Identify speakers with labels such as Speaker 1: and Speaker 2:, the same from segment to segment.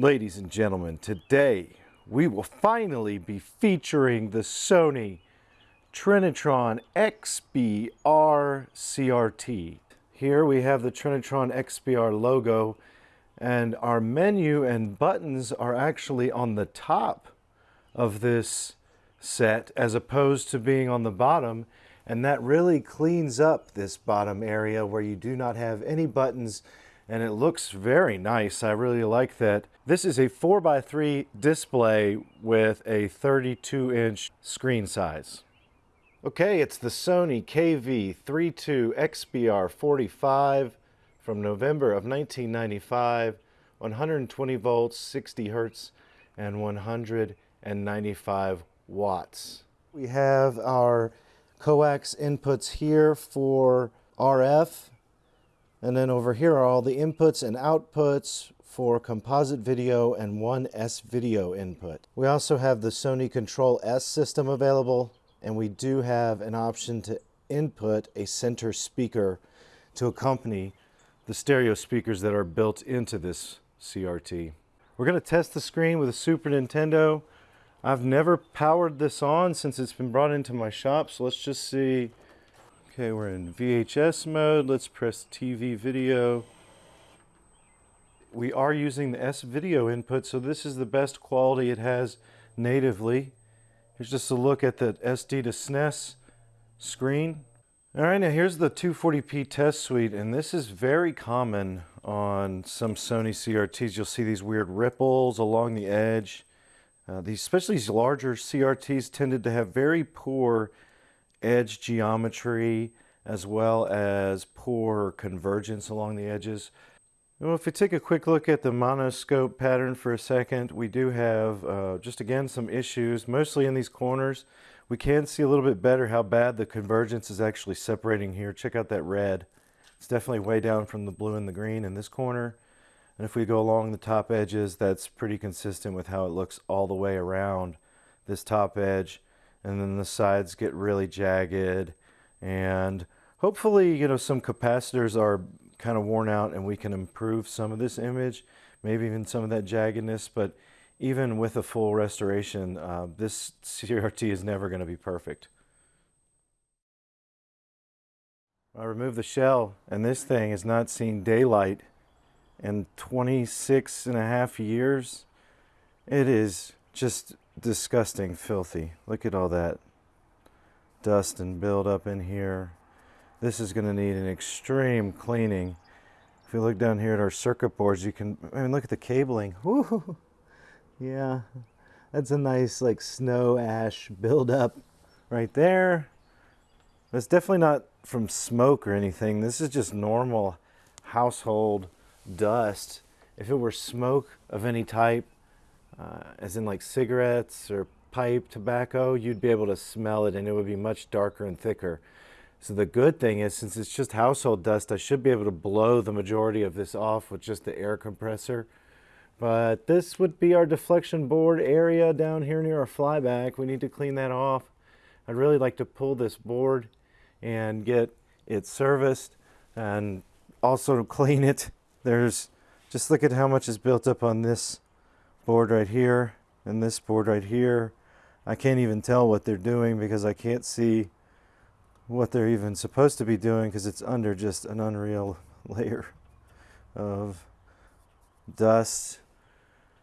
Speaker 1: Ladies and gentlemen, today we will finally be featuring the Sony Trinitron XBR CRT. Here we have the Trinitron XBR logo and our menu and buttons are actually on the top of this set as opposed to being on the bottom and that really cleans up this bottom area where you do not have any buttons and it looks very nice. I really like that. This is a 4x3 display with a 32 inch screen size. Okay, it's the Sony KV32XBR45 from November of 1995, 120 volts, 60 hertz, and 195 watts. We have our coax inputs here for RF, and then over here are all the inputs and outputs for composite video and one S video input. We also have the Sony Control S system available and we do have an option to input a center speaker to accompany the stereo speakers that are built into this CRT. We're going to test the screen with a Super Nintendo. I've never powered this on since it's been brought into my shop, so let's just see. Okay, we're in VHS mode. Let's press TV video. We are using the S video input, so this is the best quality it has natively. Here's just a look at the SD2SNES screen. All right, now here's the 240p test suite, and this is very common on some Sony CRTs. You'll see these weird ripples along the edge. Uh, these, especially these larger CRTs tended to have very poor edge geometry as well as poor convergence along the edges. Well, if we take a quick look at the monoscope pattern for a second, we do have uh, just again some issues, mostly in these corners. We can see a little bit better how bad the convergence is actually separating here. Check out that red. It's definitely way down from the blue and the green in this corner. And if we go along the top edges, that's pretty consistent with how it looks all the way around this top edge. And then the sides get really jagged. And hopefully, you know, some capacitors are kind of worn out and we can improve some of this image, maybe even some of that jaggedness, but even with a full restoration, uh, this CRT is never going to be perfect. I removed the shell and this thing has not seen daylight in 26 and a half years. It is just disgusting filthy. Look at all that dust and buildup in here. This is going to need an extreme cleaning. If you look down here at our circuit boards, you can, I mean, look at the cabling. Woo! Yeah, that's a nice like snow ash buildup right there. That's definitely not from smoke or anything. This is just normal household dust. If it were smoke of any type, uh, as in like cigarettes or pipe tobacco, you'd be able to smell it and it would be much darker and thicker. So the good thing is, since it's just household dust, I should be able to blow the majority of this off with just the air compressor. But this would be our deflection board area down here near our flyback. We need to clean that off. I'd really like to pull this board and get it serviced and also clean it. There's, just look at how much is built up on this board right here and this board right here. I can't even tell what they're doing because I can't see what they're even supposed to be doing because it's under just an unreal layer of dust.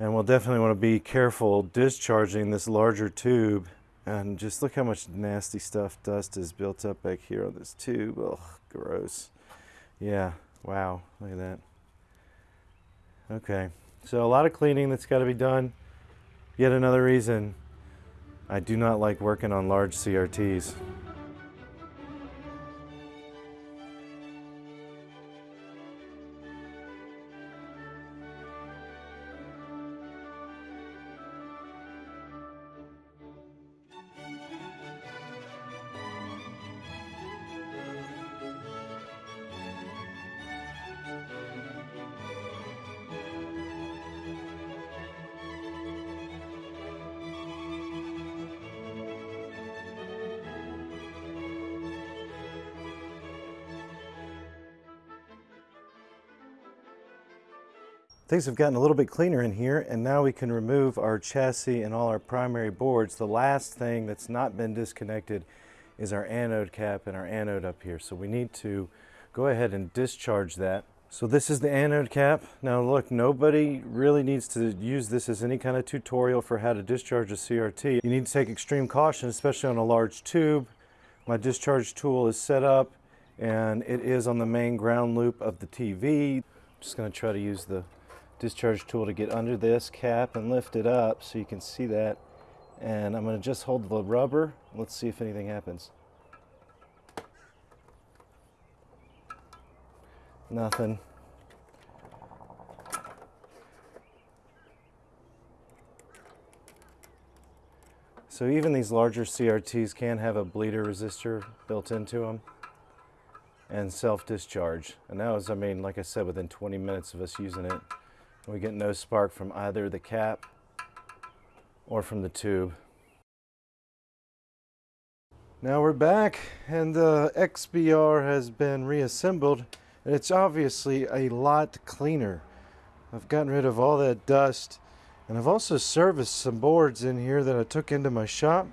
Speaker 1: And we'll definitely want to be careful discharging this larger tube. And just look how much nasty stuff dust is built up back here on this tube. Ugh, gross. Yeah wow look at that. Okay so a lot of cleaning that's got to be done. Yet another reason I do not like working on large CRTs Things have gotten a little bit cleaner in here and now we can remove our chassis and all our primary boards. The last thing that's not been disconnected is our anode cap and our anode up here. So we need to go ahead and discharge that. So this is the anode cap. Now look, nobody really needs to use this as any kind of tutorial for how to discharge a CRT. You need to take extreme caution, especially on a large tube. My discharge tool is set up and it is on the main ground loop of the TV. I'm just gonna try to use the discharge tool to get under this cap and lift it up so you can see that. And I'm going to just hold the rubber. Let's see if anything happens. Nothing. So even these larger CRTs can have a bleeder resistor built into them and self-discharge. And that was, I mean, like I said, within 20 minutes of us using it. We get no spark from either the cap or from the tube. Now we're back and the XBR has been reassembled and it's obviously a lot cleaner. I've gotten rid of all that dust and I've also serviced some boards in here that I took into my shop.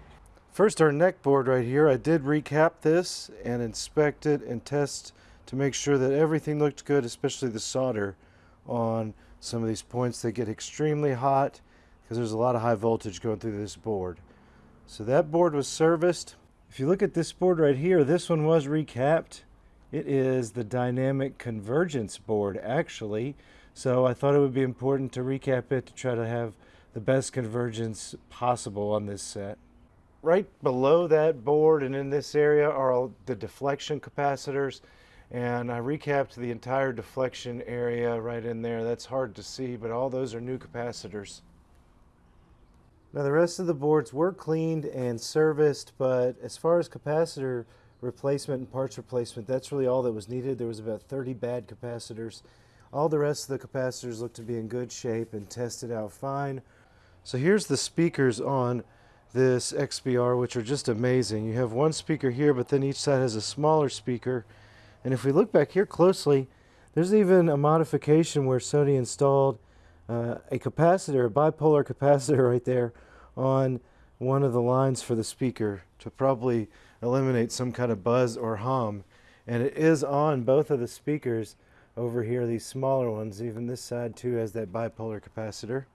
Speaker 1: First our neck board right here, I did recap this and inspect it and test to make sure that everything looked good, especially the solder on some of these points they get extremely hot because there's a lot of high voltage going through this board. So that board was serviced. If you look at this board right here, this one was recapped. It is the dynamic convergence board actually. So I thought it would be important to recap it to try to have the best convergence possible on this set. Right below that board and in this area are the deflection capacitors and I recapped the entire deflection area right in there. That's hard to see, but all those are new capacitors. Now the rest of the boards were cleaned and serviced, but as far as capacitor replacement and parts replacement, that's really all that was needed. There was about 30 bad capacitors. All the rest of the capacitors look to be in good shape and tested out fine. So here's the speakers on this XBR, which are just amazing. You have one speaker here, but then each side has a smaller speaker and if we look back here closely, there's even a modification where Sony installed uh, a capacitor, a bipolar capacitor right there on one of the lines for the speaker to probably eliminate some kind of buzz or hum. And it is on both of the speakers over here, these smaller ones. Even this side too has that bipolar capacitor.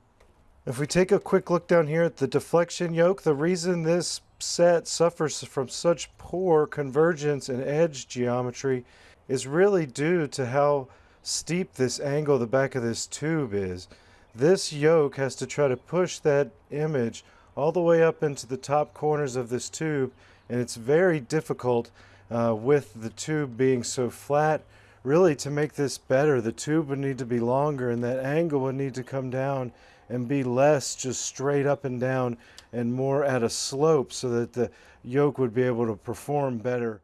Speaker 1: If we take a quick look down here at the deflection yoke, the reason this set suffers from such poor convergence and edge geometry is really due to how steep this angle the back of this tube is. This yoke has to try to push that image all the way up into the top corners of this tube and it's very difficult uh, with the tube being so flat. Really to make this better the tube would need to be longer and that angle would need to come down and be less just straight up and down and more at a slope so that the yoke would be able to perform better.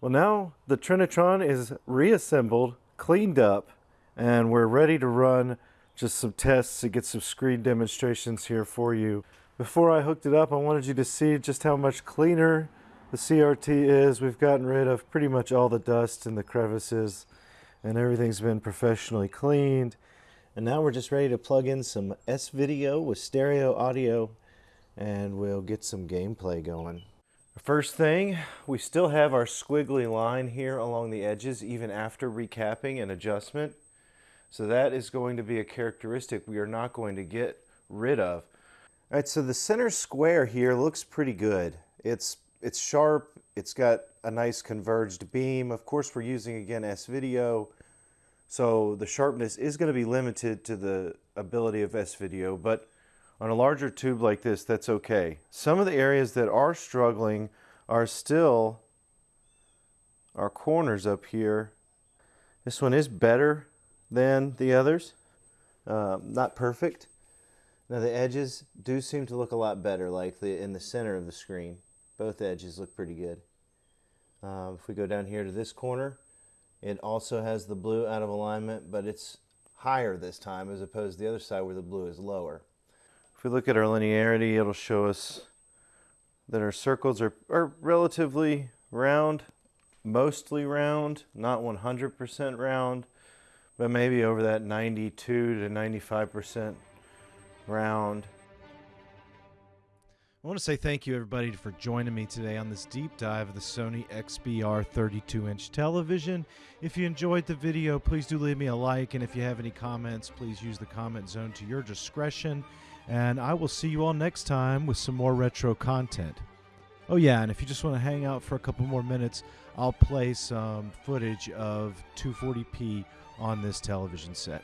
Speaker 1: Well now the Trinitron is reassembled, cleaned up, and we're ready to run just some tests to get some screen demonstrations here for you. Before I hooked it up, I wanted you to see just how much cleaner the CRT is. We've gotten rid of pretty much all the dust and the crevices and everything's been professionally cleaned. And now we're just ready to plug in some S-Video with stereo audio and we'll get some gameplay going. First thing, we still have our squiggly line here along the edges even after recapping and adjustment. So that is going to be a characteristic we are not going to get rid of. All right, so the center square here looks pretty good. It's, it's sharp, it's got a nice converged beam. Of course, we're using, again, S-Video, so the sharpness is going to be limited to the ability of S-Video, but on a larger tube like this, that's okay. Some of the areas that are struggling are still our corners up here. This one is better than the others. Um, not perfect. Now the edges do seem to look a lot better, like the in the center of the screen. Both edges look pretty good. Um, if we go down here to this corner, it also has the blue out of alignment, but it's higher this time as opposed to the other side where the blue is lower. If we look at our linearity, it'll show us that our circles are, are relatively round, mostly round, not 100% round, but maybe over that 92 to 95% round.
Speaker 2: I want to say thank you, everybody, for joining me today on this deep dive of the Sony XBR 32 inch television. If you enjoyed the video, please do leave me a like. And if you have any comments, please use the comment zone to your discretion. And I will see you all next time with some more retro content. Oh, yeah, and if you just want to hang out for a couple more minutes, I'll play some footage of 240p on this television set.